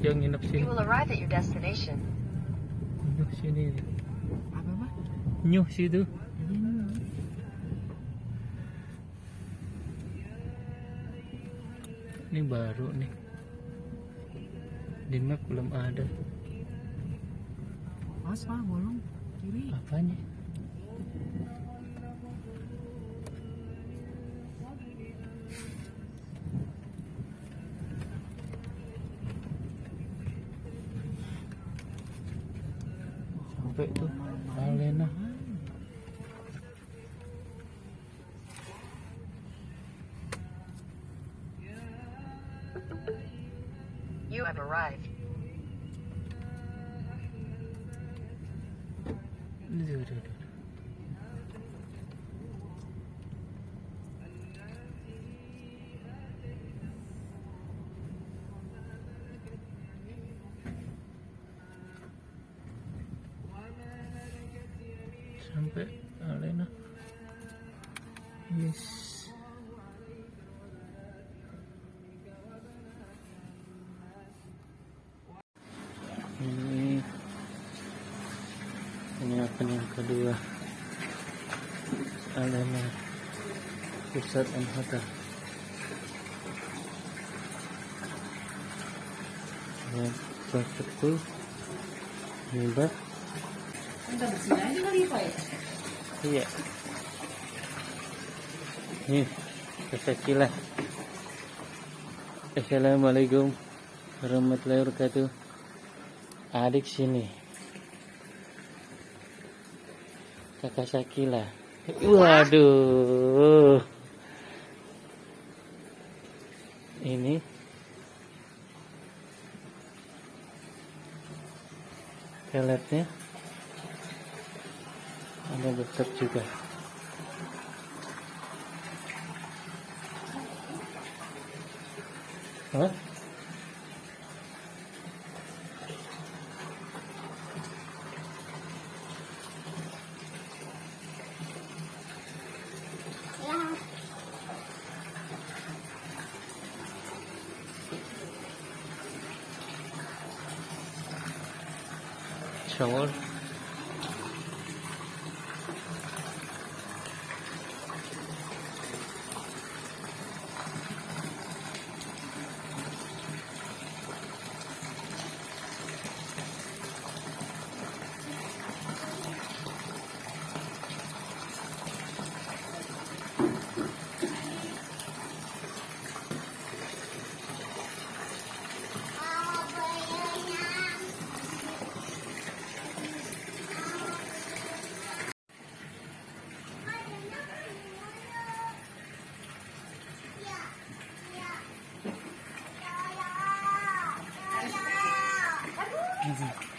Jogja nginep sini. you will arrive at your destination. Nyuh sini. Apa mah? Nyuh situ. Ini baru nih. Di map belum ada. Mas mah bolong kiri. Apanya? 那就是这个 bersih aja kali Pak ya. iya. Nih kesakilah Assalamualaikum warahmatullahi wabarakatuh. Adik sini. Kakak Sakila waduh ini peletnya ada dokter juga Hah?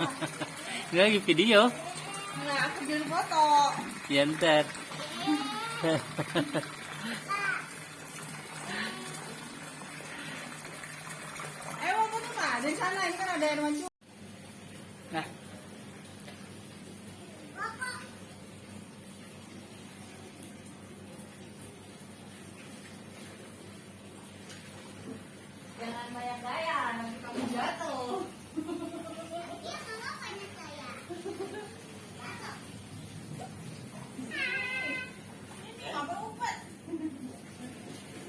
Ini lagi video Nah, aku jadi foto. ya ntar Ayo mau foto kak. Dari sana ini kan ada air mancur. nah Jangan banyak gaya, nanti kamu jatuh. Apa umpet?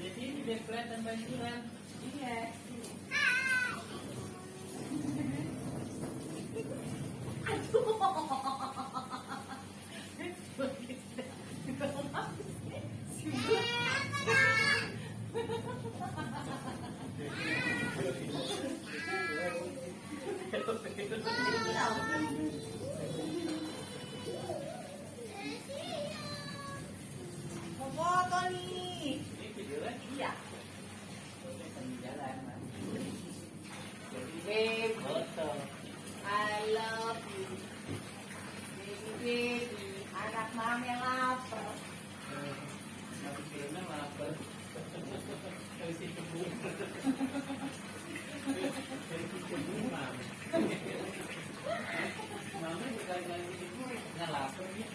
jadi biar kelihatan banjuran Iya. mami yang lapar. Mati filmnya lapar. Dari si kebu. Dari si kebu mami. Mami berkali-kali si kebu nggak lapar ya.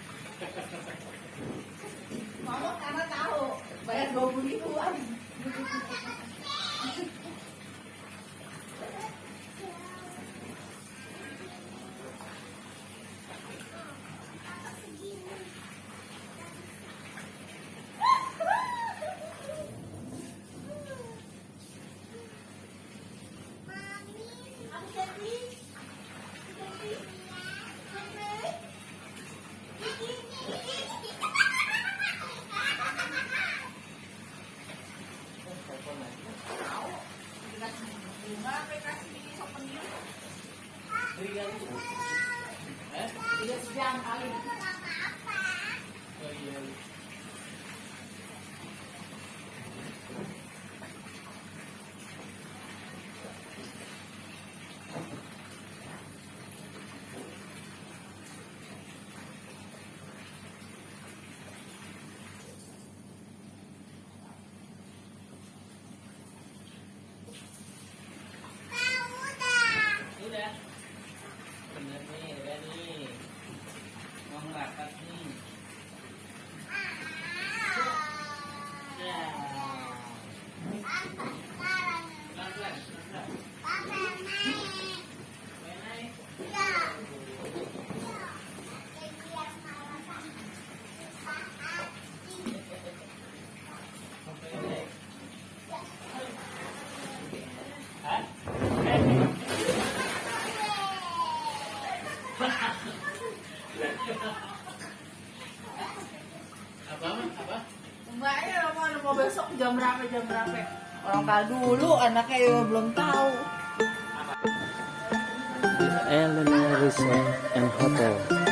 Mama karena tahu bayar dua puluh ribuan. berapa berapa? Orang dulu anaknya belum tahu. Elena Resort and Hotel.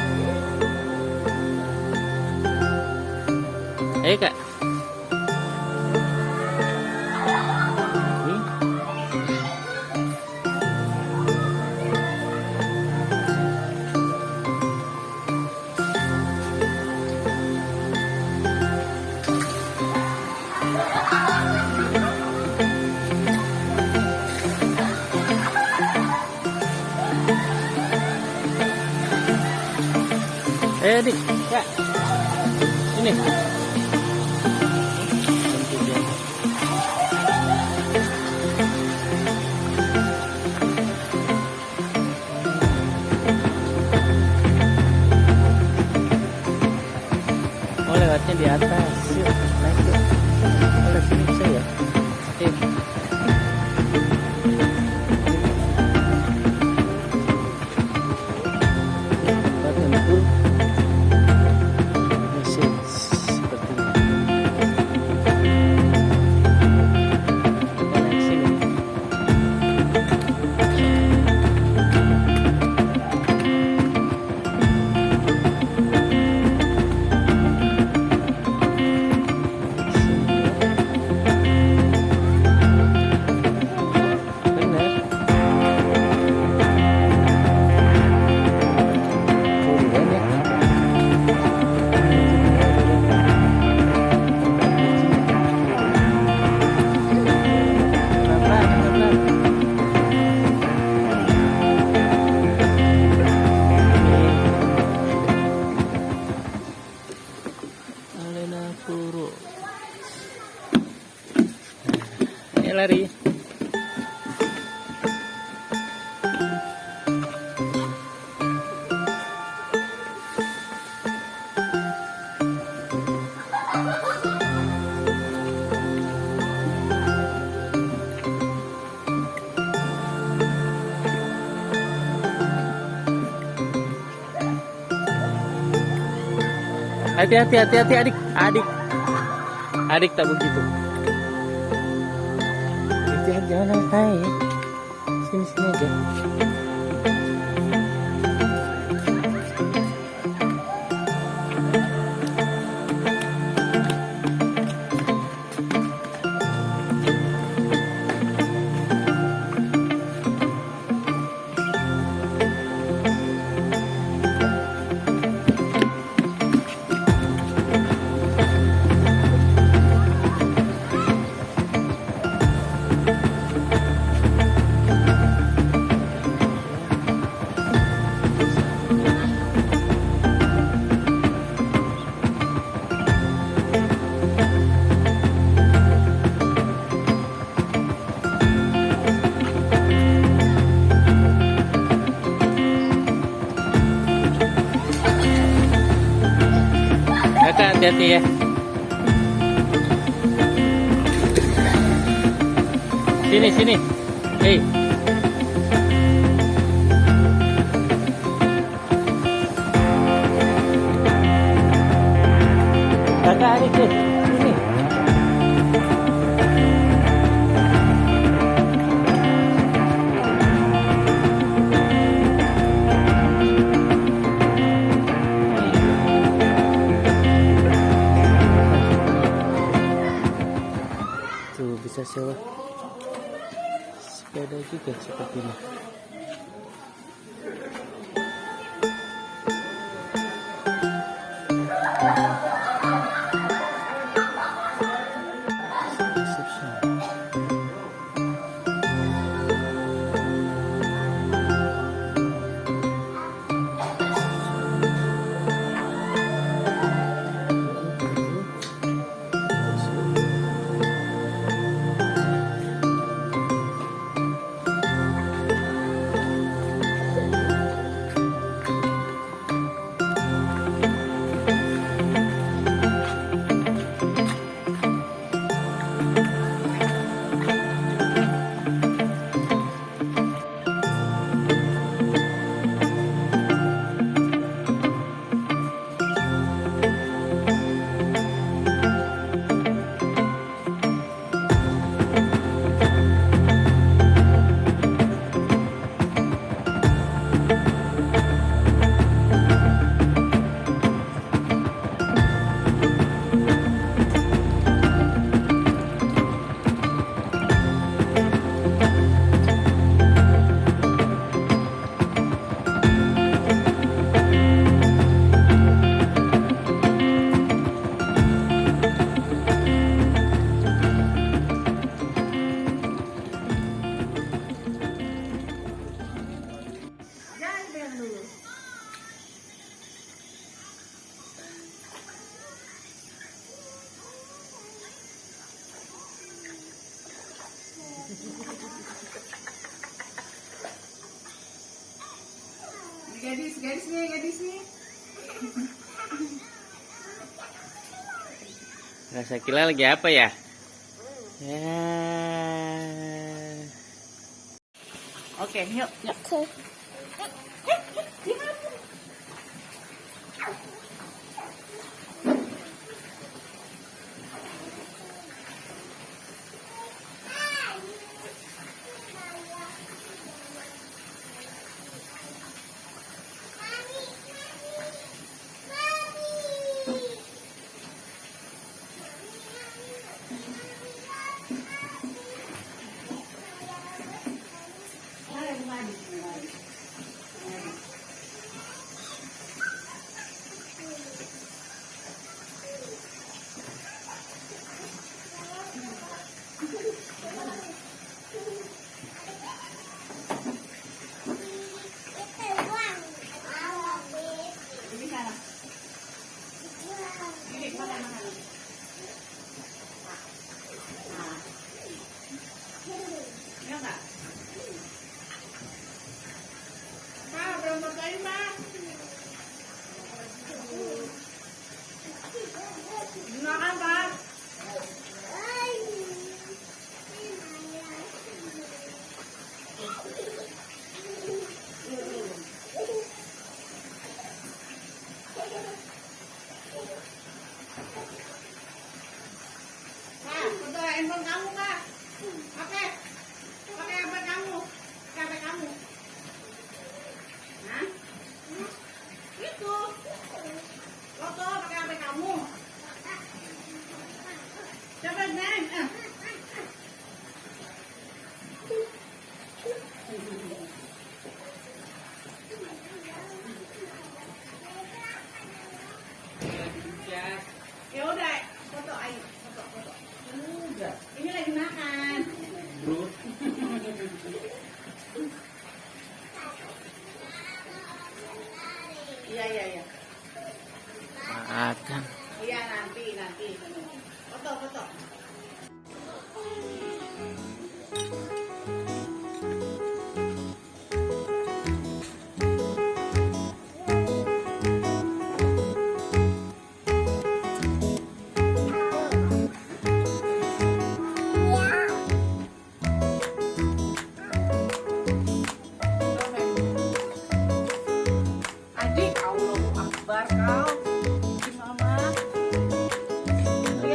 Eh dik, kak. Ini. Oh lewatnya di atas. Hati-hati, hati-hati adik, adik, adik tak begitu. Jangan, jangan naik naik. Sini sini aja. hati-hati ya. Sini sini. Hei. Kakak adik Thank. Gadisnya, gadisnya. Nah, Rasa kila lagi apa ya? Ya. Oke, okay, yuk, yuk. Okay. Okay.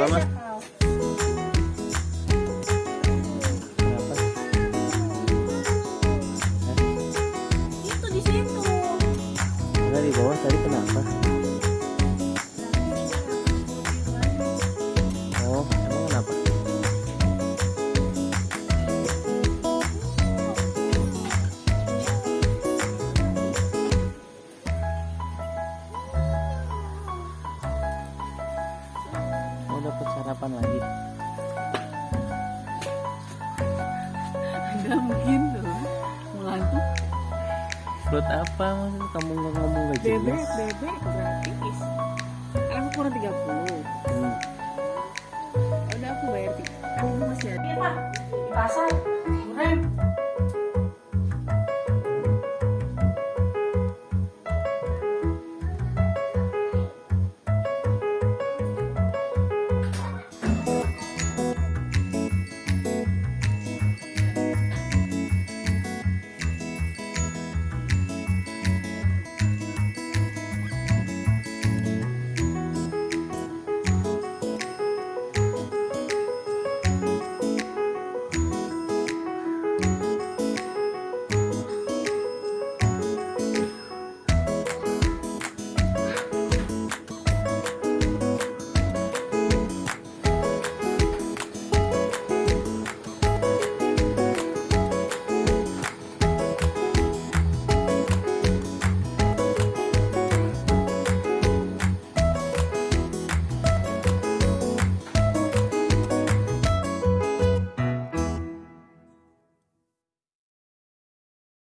그 다. Buat apa maksud kamu nggak ngomong gak Bebek, jelas? bebek gratis. Kan aku kurang 30. Hmm. Ya udah aku bayar. Kan ini masih ada. Iya, Pak. Di pasar. Kurang.